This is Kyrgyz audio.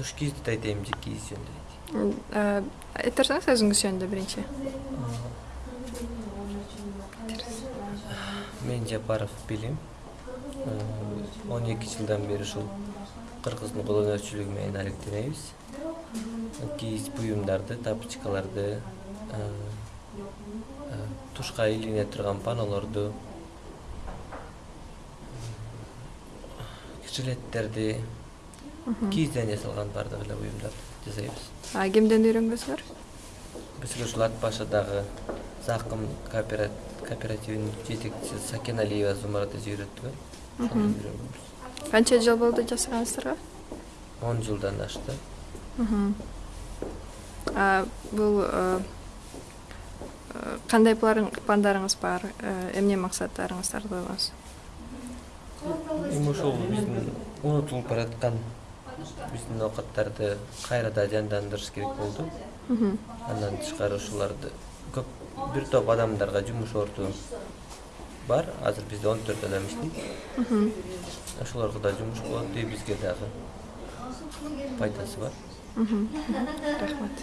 туш кийизди да айтайынбы же кийиз жөнүндө айтайын айтып берсеңиз өзүңүз жөнүндө биринчи. Мен жапаров билим он эки жылдан бери ушул кыргыздын кол өнөрчүлүгү менен алектенебиз. Кийиз буюмдарды тапочкаларды тушка илине турган панолорду жилеттерди кийизден жасалган баардык эле буюмдарды жасайбыз кимден үйрөнгөнсүздөр бизге ушул ат башыдагы закым кооперативинин жетекчиси сакен алиева зумурат эже үйрөнгөнбүз канча жыл болду жасаганыңыздарга он жылдан ашты. Бул кандай пландарыңыз бар? Эмне максаттарыңыздарды койгонсуз эми ушул биздин унутулуп бараткан биздин оокаттарды кайрадан жандандырыш керек болду. Андан тышкары ушуларды көп бир топ адамдарга жумуш орду бар. Азыр бизде он төрт адам иштейт ошолорго да жумуш болот и бизге дагы пайдасы бар. Рахмат